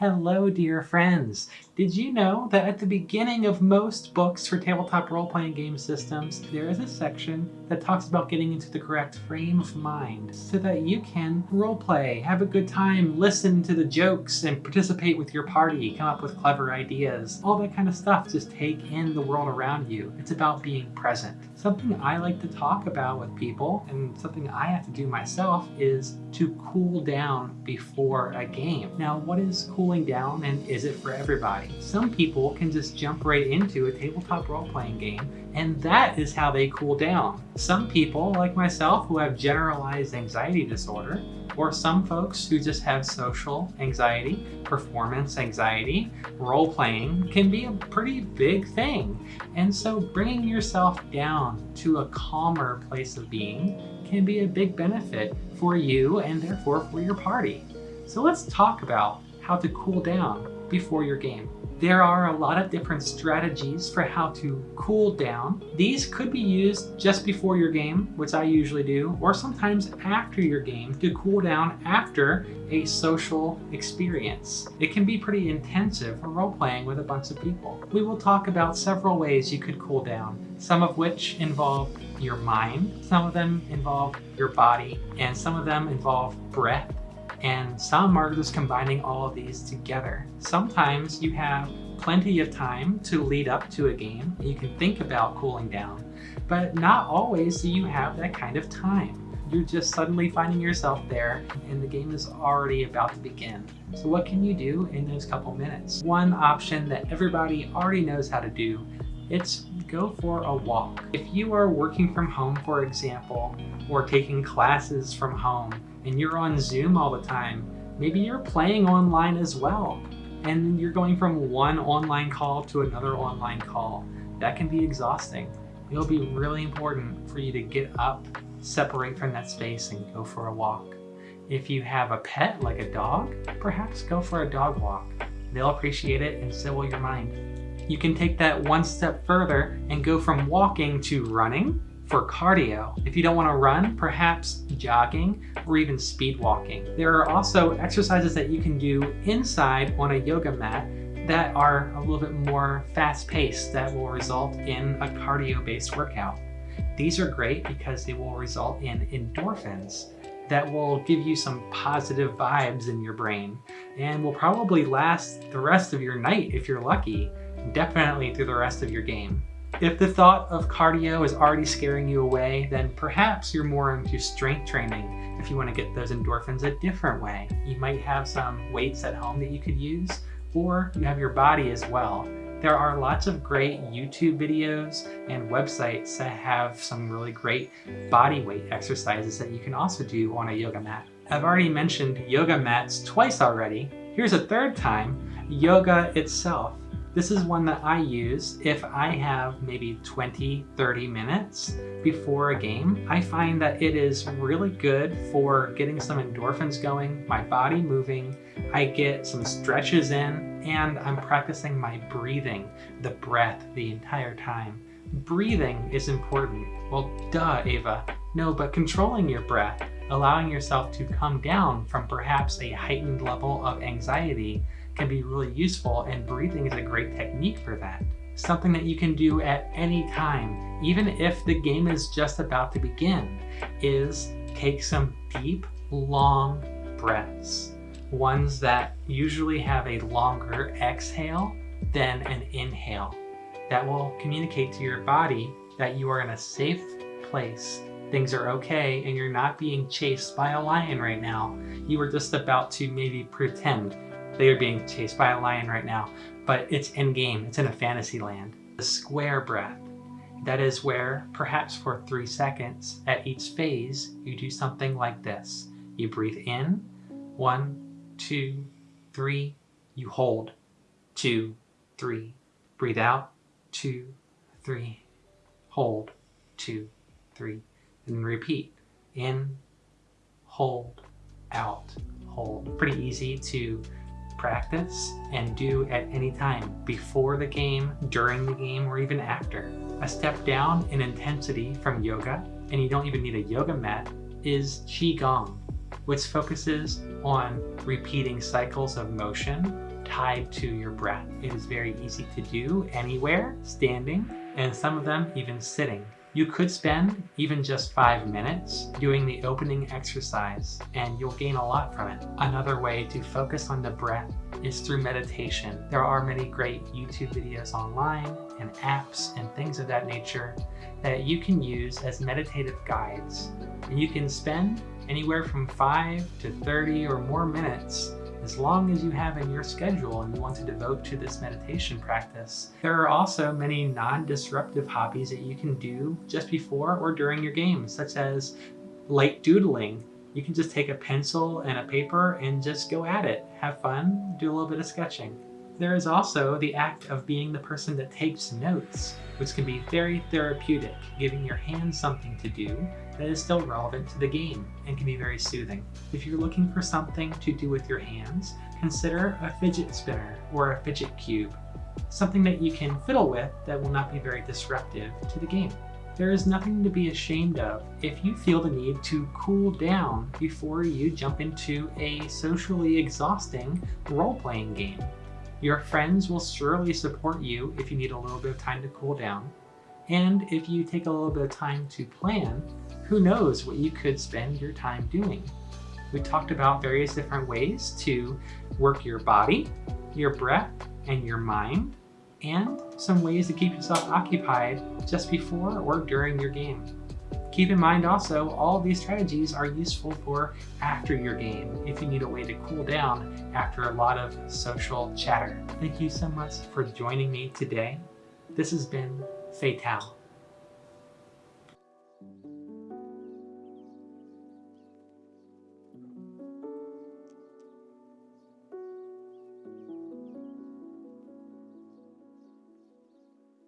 Hello, dear friends. Did you know that at the beginning of most books for tabletop role-playing game systems, there is a section that talks about getting into the correct frame of mind so that you can role-play, have a good time, listen to the jokes, and participate with your party, come up with clever ideas, all that kind of stuff. Just take in the world around you. It's about being present. Something I like to talk about with people, and something I have to do myself, is to cool down before a game. Now, what is cool cooling down and is it for everybody? Some people can just jump right into a tabletop role-playing game and that is how they cool down. Some people, like myself, who have generalized anxiety disorder, or some folks who just have social anxiety, performance anxiety, role-playing can be a pretty big thing. And so bringing yourself down to a calmer place of being can be a big benefit for you and therefore for your party. So let's talk about how to cool down before your game. There are a lot of different strategies for how to cool down. These could be used just before your game, which I usually do, or sometimes after your game to cool down after a social experience. It can be pretty intensive for role-playing with a bunch of people. We will talk about several ways you could cool down, some of which involve your mind, some of them involve your body, and some of them involve breath and some are just combining all of these together. Sometimes you have plenty of time to lead up to a game. You can think about cooling down, but not always do you have that kind of time. You're just suddenly finding yourself there and the game is already about to begin. So what can you do in those couple minutes? One option that everybody already knows how to do, it's go for a walk. If you are working from home, for example, or taking classes from home, and you're on Zoom all the time, maybe you're playing online as well. And you're going from one online call to another online call. That can be exhausting. It'll be really important for you to get up, separate from that space and go for a walk. If you have a pet like a dog, perhaps go for a dog walk. They'll appreciate it and so will your mind. You can take that one step further and go from walking to running for cardio. If you don't want to run, perhaps jogging or even speed walking. There are also exercises that you can do inside on a yoga mat that are a little bit more fast-paced that will result in a cardio-based workout. These are great because they will result in endorphins that will give you some positive vibes in your brain and will probably last the rest of your night if you're lucky, definitely through the rest of your game. If the thought of cardio is already scaring you away, then perhaps you're more into strength training if you want to get those endorphins a different way. You might have some weights at home that you could use, or you have your body as well. There are lots of great YouTube videos and websites that have some really great body weight exercises that you can also do on a yoga mat. I've already mentioned yoga mats twice already. Here's a third time, yoga itself. This is one that I use if I have maybe 20, 30 minutes before a game. I find that it is really good for getting some endorphins going, my body moving, I get some stretches in, and I'm practicing my breathing, the breath, the entire time. Breathing is important. Well, duh, Ava. No, but controlling your breath, allowing yourself to come down from perhaps a heightened level of anxiety can be really useful and breathing is a great technique for that. Something that you can do at any time, even if the game is just about to begin, is take some deep, long breaths. Ones that usually have a longer exhale than an inhale. That will communicate to your body that you are in a safe place things are okay and you're not being chased by a lion right now. You are just about to maybe pretend they are being chased by a lion right now, but it's in game, it's in a fantasy land. The square breath, that is where perhaps for three seconds at each phase, you do something like this. You breathe in, one, two, three, you hold, two, three, breathe out, two, three, hold, two, three, and repeat. In, hold, out, hold. Pretty easy to practice and do at any time, before the game, during the game, or even after. A step down in intensity from yoga, and you don't even need a yoga mat, is Qigong. which focuses on repeating cycles of motion tied to your breath. It is very easy to do anywhere, standing, and some of them even sitting. You could spend even just five minutes doing the opening exercise and you'll gain a lot from it. Another way to focus on the breath is through meditation. There are many great YouTube videos online and apps and things of that nature that you can use as meditative guides. And you can spend anywhere from 5 to 30 or more minutes as long as you have in your schedule and you want to devote to this meditation practice. There are also many non-disruptive hobbies that you can do just before or during your game, such as light doodling. You can just take a pencil and a paper and just go at it. Have fun, do a little bit of sketching. There is also the act of being the person that takes notes, which can be very therapeutic, giving your hands something to do that is still relevant to the game and can be very soothing. If you're looking for something to do with your hands, consider a fidget spinner or a fidget cube, something that you can fiddle with that will not be very disruptive to the game. There is nothing to be ashamed of if you feel the need to cool down before you jump into a socially exhausting role-playing game. Your friends will surely support you if you need a little bit of time to cool down. And if you take a little bit of time to plan, who knows what you could spend your time doing. We talked about various different ways to work your body, your breath, and your mind, and some ways to keep yourself occupied just before or during your game. Keep in mind also, all these strategies are useful for after your game, if you need a way to cool down after a lot of social chatter. Thank you so much for joining me today. This has been Fatale.